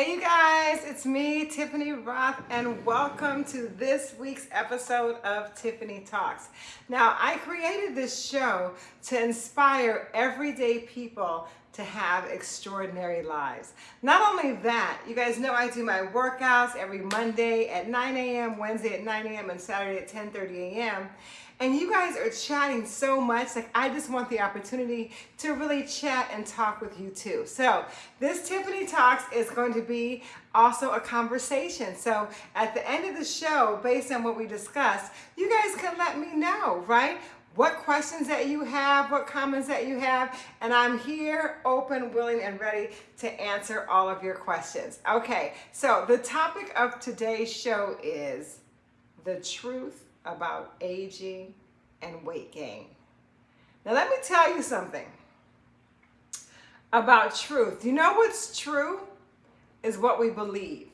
Hey you guys, it's me, Tiffany Roth, and welcome to this week's episode of Tiffany Talks. Now, I created this show to inspire everyday people to have extraordinary lives. Not only that, you guys know I do my workouts every Monday at 9 a.m., Wednesday at 9 a.m., and Saturday at 10.30 a.m. And you guys are chatting so much, like I just want the opportunity to really chat and talk with you too. So this Tiffany Talks is going to be also a conversation. So at the end of the show, based on what we discussed, you guys can let me know, right? What questions that you have, what comments that you have, and I'm here open, willing, and ready to answer all of your questions. Okay, so the topic of today's show is the truth about aging and weight gain. Now, let me tell you something about truth. You know what's true? Is what we believe.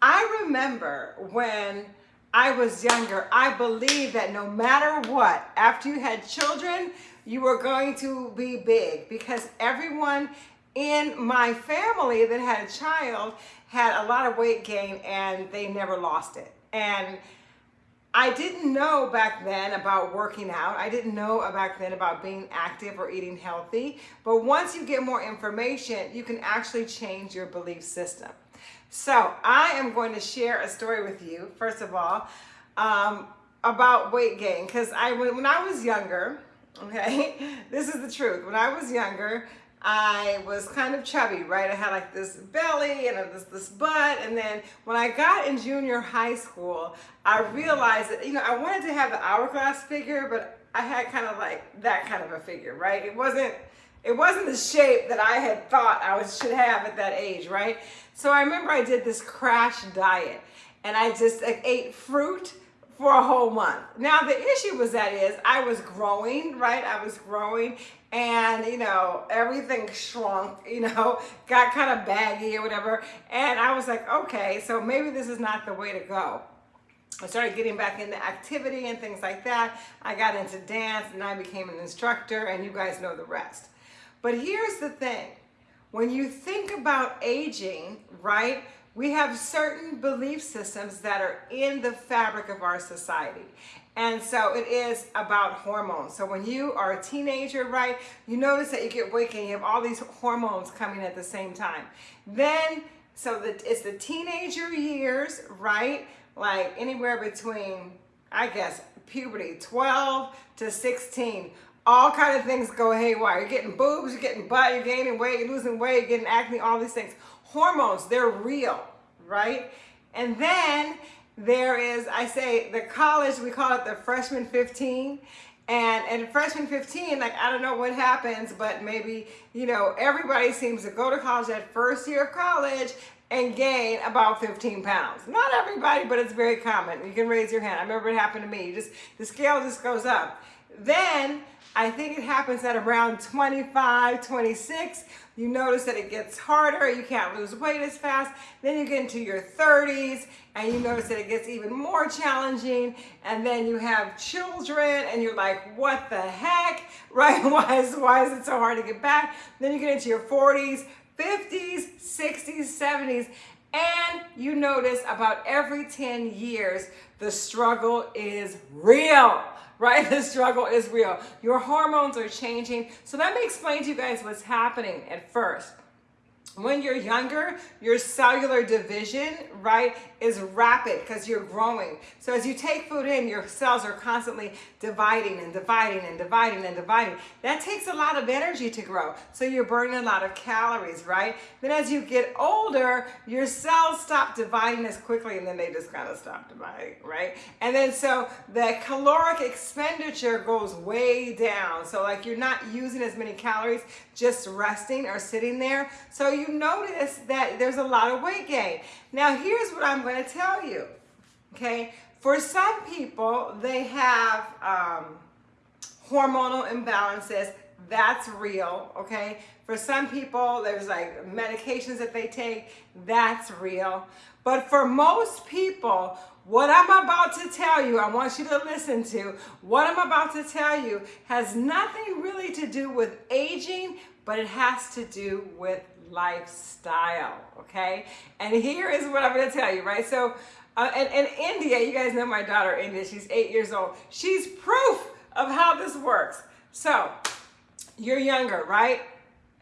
I remember when I was younger, I believed that no matter what, after you had children, you were going to be big because everyone in my family that had a child had a lot of weight gain and they never lost it. And I didn't know back then about working out. I didn't know back then about being active or eating healthy. But once you get more information, you can actually change your belief system. So I am going to share a story with you, first of all, um, about weight gain. Because I, when I was younger, okay, this is the truth. When I was younger, I was kind of chubby, right? I had like this belly and this, this butt. And then when I got in junior high school, I realized that, you know, I wanted to have the hourglass figure, but I had kind of like that kind of a figure, right? It wasn't, it wasn't the shape that I had thought I was, should have at that age, right? So I remember I did this crash diet and I just like, ate fruit for a whole month. Now the issue was that is I was growing, right? I was growing and you know, everything shrunk, you know, got kind of baggy or whatever. And I was like, okay, so maybe this is not the way to go. I started getting back into activity and things like that. I got into dance and I became an instructor and you guys know the rest. But here's the thing. When you think about aging, right, we have certain belief systems that are in the fabric of our society. And so it is about hormones. So when you are a teenager, right, you notice that you get gain, you have all these hormones coming at the same time. Then, so that it's the teenager years, right? Like anywhere between, I guess, puberty, 12 to 16 all kind of things go haywire. You're getting boobs, you're getting butt, you're gaining weight, you're losing weight, you're getting acne, all these things. Hormones, they're real, right? And then there is, I say, the college, we call it the freshman 15. And and freshman 15, like, I don't know what happens, but maybe, you know, everybody seems to go to college that first year of college and gain about 15 pounds. Not everybody, but it's very common. You can raise your hand. I remember it happened to me. You just The scale just goes up. Then I think it happens at around 25, 26. You notice that it gets harder. You can't lose weight as fast. Then you get into your 30s and you notice that it gets even more challenging. And then you have children and you're like, what the heck, right? Why is, why is it so hard to get back? Then you get into your 40s, 50s, 60s, 70s, and you notice about every 10 years, the struggle is real right? The struggle is real. Your hormones are changing. So let me explain to you guys what's happening at first. When you're younger, your cellular division, right, is rapid because you're growing. So as you take food in, your cells are constantly dividing and dividing and dividing and dividing. That takes a lot of energy to grow. So you're burning a lot of calories, right? Then as you get older, your cells stop dividing as quickly and then they just kind of stop dividing, right? And then so the caloric expenditure goes way down. So like you're not using as many calories just resting or sitting there. So you notice that there's a lot of weight gain. Now here's what I'm going to tell you, okay? For some people, they have um, hormonal imbalances. That's real, okay? For some people, there's like medications that they take. That's real. But for most people, what I'm about to tell you, I want you to listen to, what I'm about to tell you has nothing really to do with aging, but it has to do with lifestyle, okay? And here is what I'm gonna tell you, right? So, uh, and, India, you guys know my daughter India, she's eight years old. She's proof of how this works. So, you're younger, right?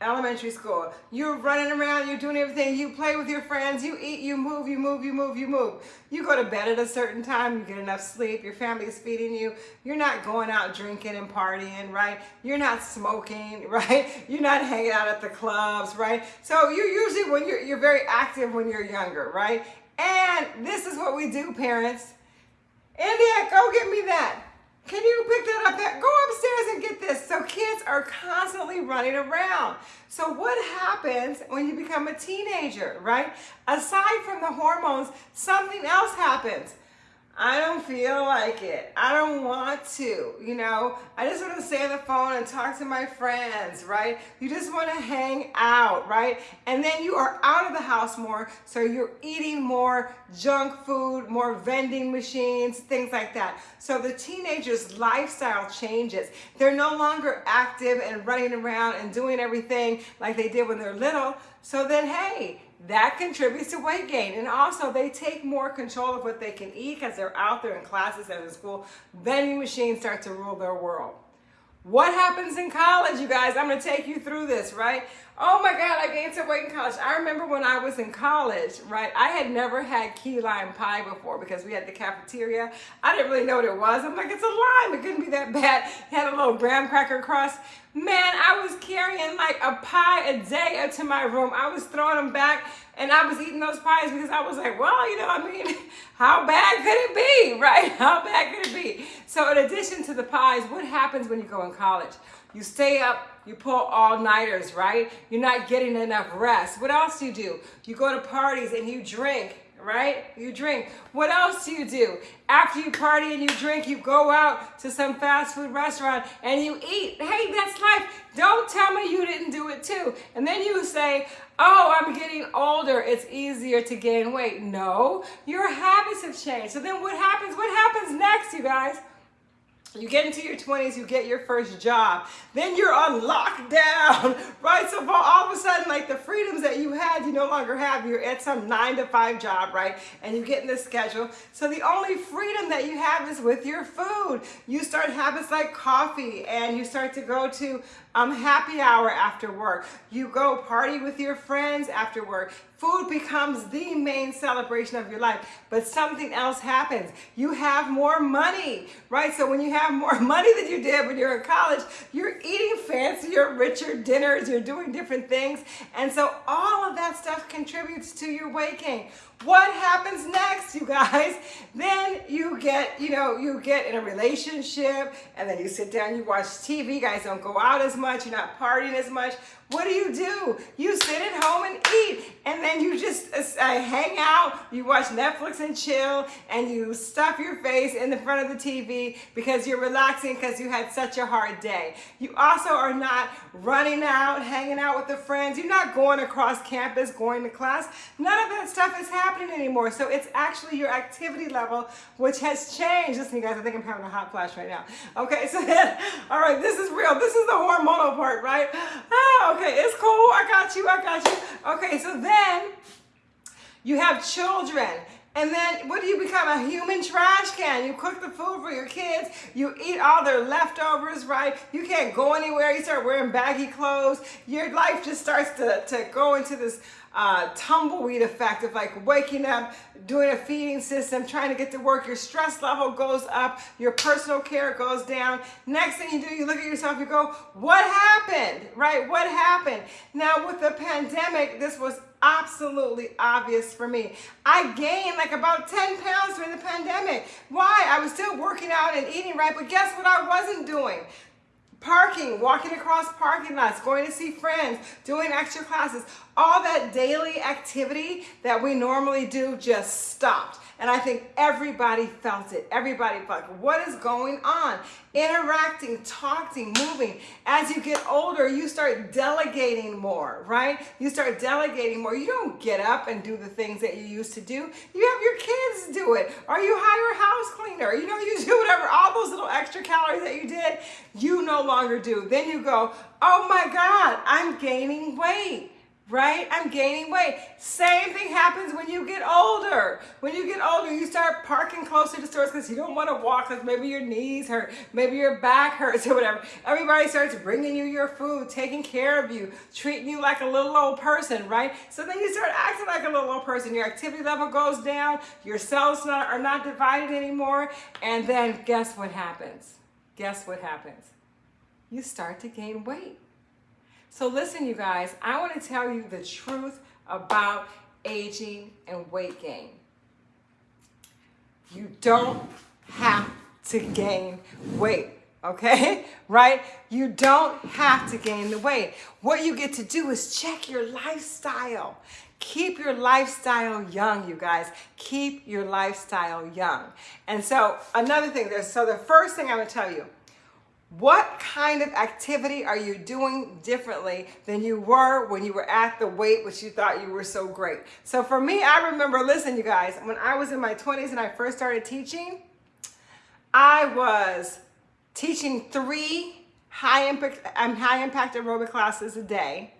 Elementary school. You're running around, you're doing everything. You play with your friends, you eat, you move, you move, you move, you move. You go to bed at a certain time, you get enough sleep, your family is feeding you. You're not going out drinking and partying, right? You're not smoking, right? You're not hanging out at the clubs, right? So you usually when you're you're very active when you're younger, right? And this is what we do, parents. India, go get me that. Can you pick that up? That go upstairs and get this. So kids are constantly running around. So what happens when you become a teenager, right? Aside from the hormones, something else happens. I don't feel like it. I don't want to, you know. I just want to stay on the phone and talk to my friends, right? You just want to hang out, right? And then you are out of the house more, so you're eating more junk food, more vending machines, things like that. So the teenager's lifestyle changes. They're no longer active and running around and doing everything like they did when they're little. So then, hey, that contributes to weight gain. And also they take more control of what they can eat because they're out there in classes and in school. Vending machines start to rule their world. What happens in college, you guys? I'm gonna take you through this, right? Oh my God, I gained some weight in college. I remember when I was in college, right? I had never had key lime pie before because we had the cafeteria. I didn't really know what it was. I'm like, it's a lime. It couldn't be that bad. It had a little graham cracker crust. Man, I was carrying like a pie a day up to my room. I was throwing them back and I was eating those pies because I was like, well, you know, what I mean, how bad could it be, right? How bad could it? So in addition to the pies, what happens when you go in college? You stay up, you pull all-nighters, right? You're not getting enough rest. What else do you do? You go to parties and you drink, right? You drink. What else do you do? After you party and you drink, you go out to some fast food restaurant and you eat. Hey, that's life. Don't tell me you didn't do it too. And then you say, oh, I'm getting older. It's easier to gain weight. No, your habits have changed. So then what happens? What happens next, you guys? You get into your 20s, you get your first job. Then you're on lockdown, right? So for all of a sudden, like the freedoms that you had, you no longer have. You're at some nine to five job, right? And you get in this schedule. So the only freedom that you have is with your food. You start habits like coffee and you start to go to um, happy hour after work. You go party with your friends after work. Food becomes the main celebration of your life, but something else happens. You have more money, right? So when you have more money than you did when you're in college, you're eating fancier, richer dinners, you're doing different things. And so all of that stuff contributes to your weight gain. What happens next, you guys? Then you get, you know, you get in a relationship and then you sit down, you watch TV. You guys don't go out as much. You're not partying as much. What do you do? You sit at home and eat, and then you just uh, uh, hang out, you watch Netflix and chill, and you stuff your face in the front of the TV because you're relaxing because you had such a hard day. You also are not running out, hanging out with the friends. You're not going across campus, going to class. None of that stuff is happening anymore. So it's actually your activity level which has changed. Listen, you guys, I think I'm having a hot flash right now. Okay, so all right, this is real. This is the hormonal part, right? Oh, okay, it's cool. I got you. I got you. Okay, so then you have children. And then what do you become? A human trash can. You cook the food for your kids. You eat all their leftovers, right? You can't go anywhere. You start wearing baggy clothes. Your life just starts to, to go into this uh, tumbleweed effect of like waking up, doing a feeding system, trying to get to work, your stress level goes up, your personal care goes down. Next thing you do, you look at yourself, you go, what happened, right? What happened? Now with the pandemic, this was absolutely obvious for me. I gained like about 10 pounds during the pandemic. Why? I was still working out and eating right, but guess what I wasn't doing? parking, walking across parking lots, going to see friends, doing extra classes, all that daily activity that we normally do just stopped. And I think everybody felt it. Everybody felt what is going on? Interacting, talking, moving. As you get older, you start delegating more, right? You start delegating more. You don't get up and do the things that you used to do. You have your kids do it. Or you hire a house cleaner. You know, you do whatever, all those little extra calories that you did, you no longer do. Then you go, oh my God, I'm gaining weight right? I'm gaining weight. Same thing happens when you get older. When you get older, you start parking closer to stores because you don't want to walk because maybe your knees hurt, maybe your back hurts or whatever. Everybody starts bringing you your food, taking care of you, treating you like a little old person, right? So then you start acting like a little old person. Your activity level goes down, your cells not, are not divided anymore, and then guess what happens? Guess what happens? You start to gain weight. So listen, you guys, I want to tell you the truth about aging and weight gain. You don't have to gain weight, okay? Right? You don't have to gain the weight. What you get to do is check your lifestyle. Keep your lifestyle young, you guys. Keep your lifestyle young. And so another thing, there's so the first thing I would tell you, what kind of activity are you doing differently than you were when you were at the weight which you thought you were so great? So for me, I remember, listen, you guys, when I was in my 20s and I first started teaching, I was teaching three high impact, um, high impact aerobic classes a day.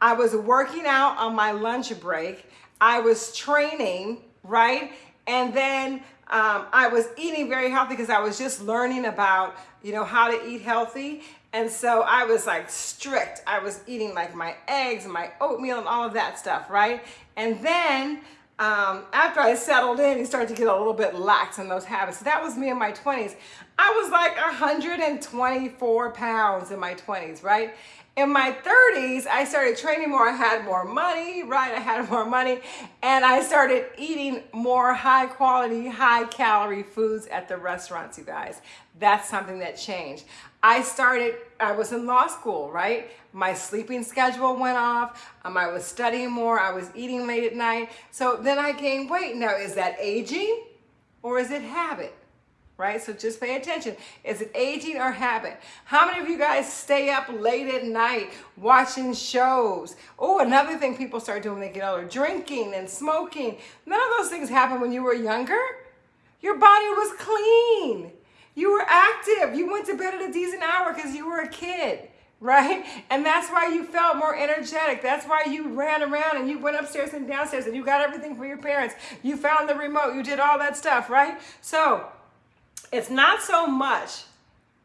I was working out on my lunch break. I was training, right? And then um, I was eating very healthy because I was just learning about, you know, how to eat healthy. And so I was like strict. I was eating like my eggs and my oatmeal and all of that stuff, right? And then um, after I settled in, you start to get a little bit lax in those habits. So that was me in my 20s. I was like 124 pounds in my 20s, right? in my 30s, I started training more. I had more money, right? I had more money. And I started eating more high quality, high calorie foods at the restaurants, you guys. That's something that changed. I started, I was in law school, right? My sleeping schedule went off. Um, I was studying more. I was eating late at night. So then I gained weight. Now, is that aging or is it habit? right? So just pay attention. Is it aging or habit? How many of you guys stay up late at night watching shows? Oh, another thing people start doing when they get older, drinking and smoking. None of those things happened when you were younger. Your body was clean. You were active. You went to bed at a decent hour because you were a kid right? And that's why you felt more energetic. That's why you ran around and you went upstairs and downstairs and you got everything for your parents. You found the remote. You did all that stuff, right? So it's not so much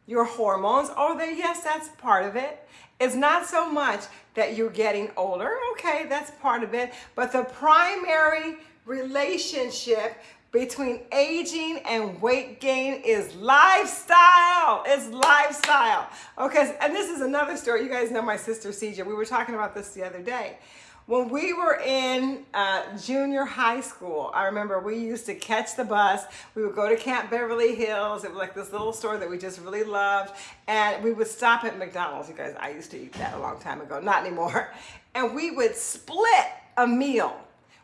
your hormones, oh, they, yes, that's part of it. It's not so much that you're getting older, okay, that's part of it. But the primary relationship between aging and weight gain is lifestyle. It's lifestyle. Okay, and this is another story. You guys know my sister CJ. We were talking about this the other day. When we were in uh, junior high school, I remember we used to catch the bus. We would go to Camp Beverly Hills. It was like this little store that we just really loved. And we would stop at McDonald's. You guys, I used to eat that a long time ago, not anymore. And we would split a meal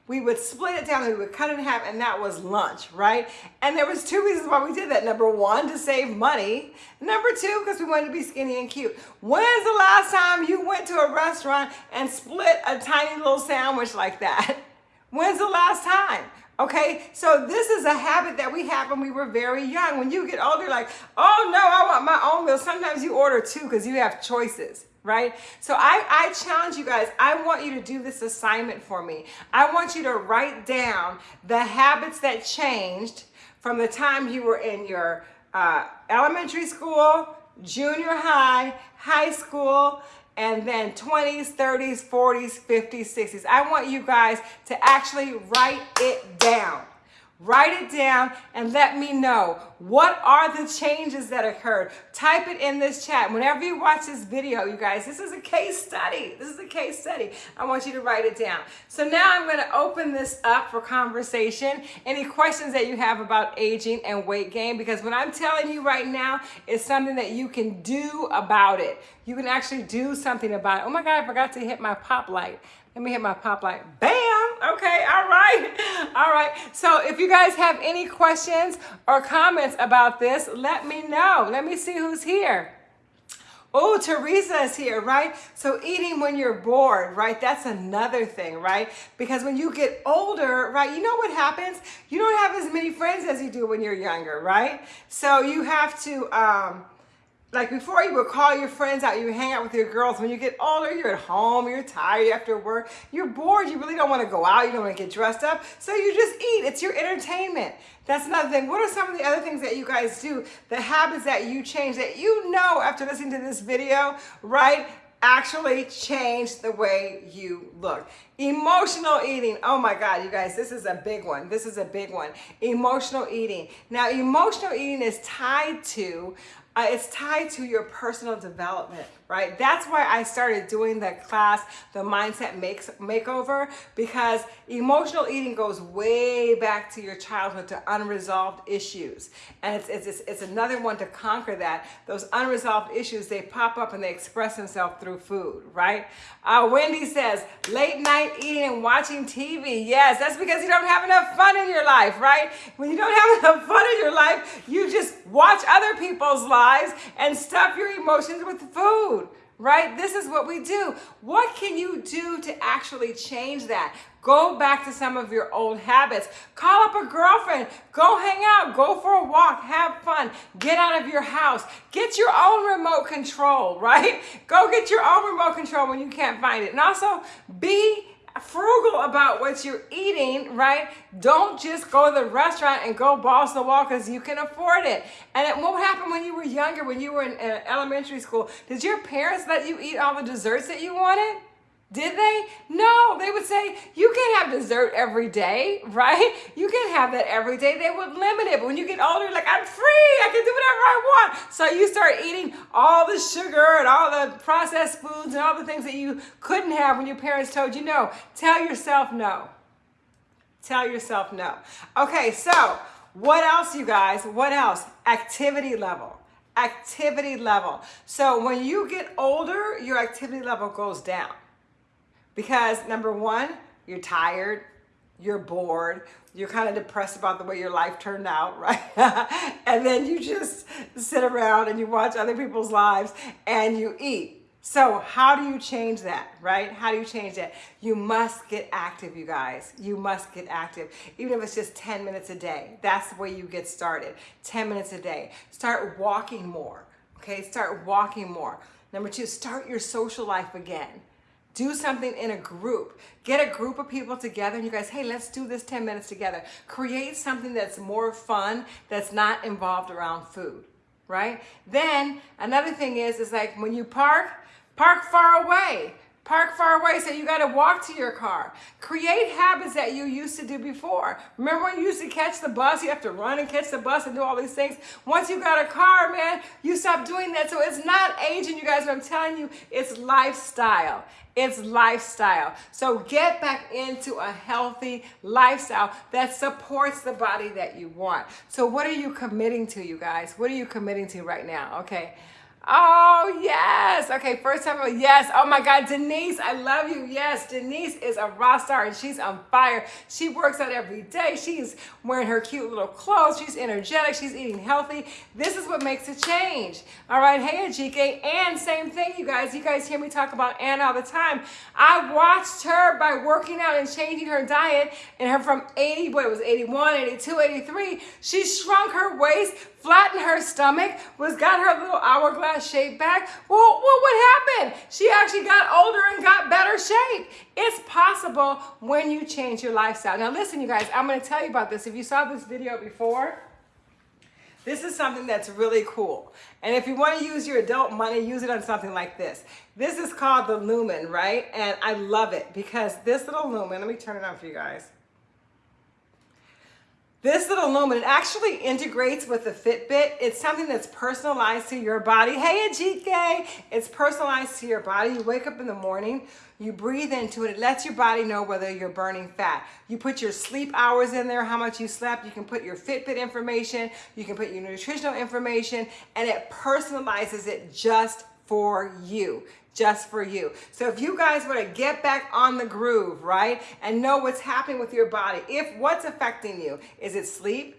we would split it down and we would cut it in half and that was lunch, right? And there was two reasons why we did that. Number one, to save money. Number two, because we wanted to be skinny and cute. When's the last time you went to a restaurant and split a tiny little sandwich like that? When's the last time? Okay, so this is a habit that we had when we were very young. When you get older, like, oh no, I want my own meal. Sometimes you order two because you have choices right? So I, I challenge you guys, I want you to do this assignment for me. I want you to write down the habits that changed from the time you were in your uh, elementary school, junior high, high school, and then 20s, 30s, 40s, 50s, 60s. I want you guys to actually write it down. Write it down and let me know what are the changes that occurred. Type it in this chat. Whenever you watch this video, you guys, this is a case study. This is a case study. I want you to write it down. So now I'm going to open this up for conversation. Any questions that you have about aging and weight gain? Because what I'm telling you right now is something that you can do about it. You can actually do something about it. Oh my God, I forgot to hit my pop light. Let me hit my pop light. Bam! Okay, all right. All right. So if you guys have any questions or comments about this, let me know. Let me see who's here. Oh, Teresa is here, right? So eating when you're bored, right? That's another thing, right? Because when you get older, right, you know what happens? You don't have as many friends as you do when you're younger, right? So you have to, um, like before you would call your friends out, you hang out with your girls. When you get older, you're at home, you're tired after work, you're bored, you really don't want to go out, you don't want to get dressed up, so you just eat. It's your entertainment. That's another thing. What are some of the other things that you guys do, the habits that you change that you know after listening to this video, right? actually change the way you look. Emotional eating. Oh my God, you guys, this is a big one. This is a big one. Emotional eating. Now, emotional eating is tied to uh, it's tied to your personal development, right? That's why I started doing the class, the Mindset Makes Makeover, because emotional eating goes way back to your childhood to unresolved issues. And it's, it's, it's another one to conquer that. Those unresolved issues, they pop up and they express themselves through food, right? Uh, Wendy says, late night eating and watching TV. Yes, that's because you don't have enough fun in your life, right? When you don't have enough fun in your life, you just watch other people's lives lives and stuff your emotions with food, right? This is what we do. What can you do to actually change that? Go back to some of your old habits. Call up a girlfriend. Go hang out. Go for a walk. Have fun. Get out of your house. Get your own remote control, right? Go get your own remote control when you can't find it. And also be frugal about what you're eating, right? Don't just go to the restaurant and go balls to the wall because you can afford it. And it won't happen when you were younger, when you were in, in elementary school. Did your parents let you eat all the desserts that you wanted? Did they? No, they would say, you can't have dessert every day, right? You can't have that every day. They would limit it. But when you get older, like, I'm free. I can do whatever I want. So you start eating all the sugar and all the processed foods and all the things that you couldn't have when your parents told you no. Tell yourself no. Tell yourself no. Okay, so what else, you guys? What else? Activity level. Activity level. So when you get older, your activity level goes down. Because number one, you're tired, you're bored, you're kind of depressed about the way your life turned out, right? and then you just sit around and you watch other people's lives and you eat. So how do you change that, right? How do you change that? You must get active, you guys. You must get active. Even if it's just 10 minutes a day. That's the way you get started. 10 minutes a day. Start walking more, okay? Start walking more. Number two, start your social life again. Do something in a group. Get a group of people together and you guys, hey, let's do this 10 minutes together. Create something that's more fun, that's not involved around food, right? Then another thing is, is like when you park, park far away. Park far away so you got to walk to your car. Create habits that you used to do before. Remember when you used to catch the bus? You have to run and catch the bus and do all these things. Once you got a car, man, you stop doing that. So it's not aging, you guys, but I'm telling you, it's lifestyle. It's lifestyle. So get back into a healthy lifestyle that supports the body that you want. So what are you committing to, you guys? What are you committing to right now? Okay. Oh, yes. Okay, first time, yes. Oh my God, Denise, I love you. Yes, Denise is a rock star and she's on fire. She works out every day. She's wearing her cute little clothes. She's energetic. She's eating healthy. This is what makes a change. All right, hey, Ajike. And same thing, you guys. You guys hear me talk about Ann all the time. I watched her by working out and changing her diet and her from 80, what it was 81, 82, 83. She shrunk her waist flattened her stomach, was got her little hourglass shape back. Well, well, what happened? She actually got older and got better shape. It's possible when you change your lifestyle. Now listen, you guys, I'm gonna tell you about this. If you saw this video before, this is something that's really cool. And if you want to use your adult money, use it on something like this. This is called the Lumen, right? And I love it because this little Lumen, let me turn it on for you guys. This little Lumen, it actually integrates with the Fitbit. It's something that's personalized to your body. Hey, Ajike! It's personalized to your body. You wake up in the morning, you breathe into it. It lets your body know whether you're burning fat. You put your sleep hours in there, how much you slept. You can put your Fitbit information. You can put your nutritional information, and it personalizes it just for you just for you. So if you guys want to get back on the groove, right, and know what's happening with your body, if what's affecting you, is it sleep?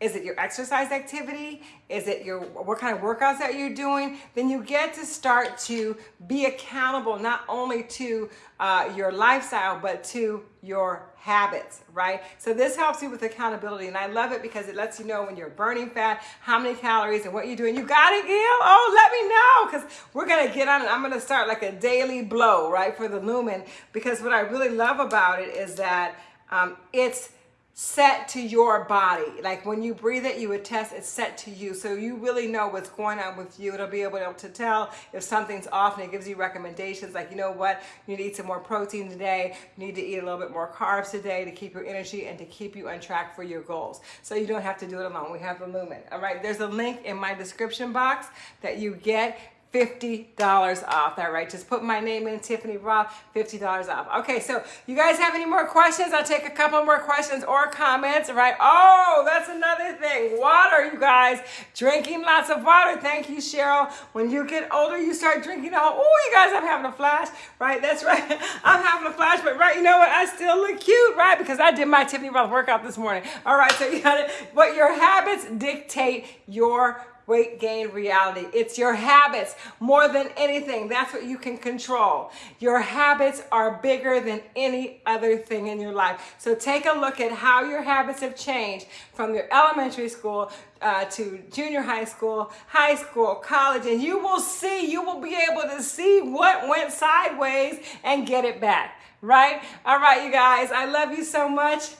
Is it your exercise activity? Is it your what kind of workouts that you're doing? Then you get to start to be accountable not only to uh, your lifestyle but to your habits, right? So this helps you with accountability, and I love it because it lets you know when you're burning fat, how many calories, and what you're doing. You got it, Gail? Oh, let me know because we're gonna get on it. I'm gonna start like a daily blow, right, for the Lumen because what I really love about it is that um, it's set to your body. Like when you breathe it, you would test it's set to you. So you really know what's going on with you. It'll be able to tell if something's off and it gives you recommendations like, you know what, you need some more protein today. You need to eat a little bit more carbs today to keep your energy and to keep you on track for your goals. So you don't have to do it alone. We have the Lumen. All right, there's a link in my description box that you get $50 off. All right, just put my name in, Tiffany Roth, $50 off. Okay, so you guys have any more questions? I'll take a couple more questions or comments, right? Oh, that's another thing. Water, you guys. Drinking lots of water. Thank you, Cheryl. When you get older, you start drinking all, oh, you guys, I'm having a flash, right? That's right. I'm having a flash, but right, you know what? I still look cute, right? Because I did my Tiffany Roth workout this morning. All right, so you got it. But your habits dictate your weight gain reality. It's your habits more than anything. That's what you can control. Your habits are bigger than any other thing in your life. So take a look at how your habits have changed from your elementary school uh, to junior high school, high school, college, and you will see, you will be able to see what went sideways and get it back, right? All right, you guys, I love you so much.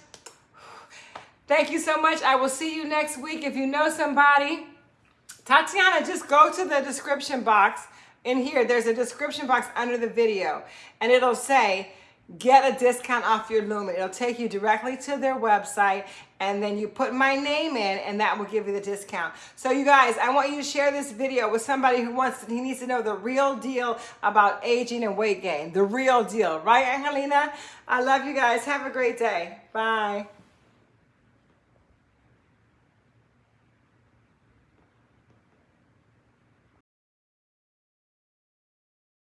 Thank you so much. I will see you next week. If you know somebody, Tatiana, just go to the description box in here. There's a description box under the video and it'll say, get a discount off your Lumen. It'll take you directly to their website and then you put my name in and that will give you the discount. So you guys, I want you to share this video with somebody who wants, he needs to know the real deal about aging and weight gain. The real deal, right Angelina? I love you guys. Have a great day. Bye.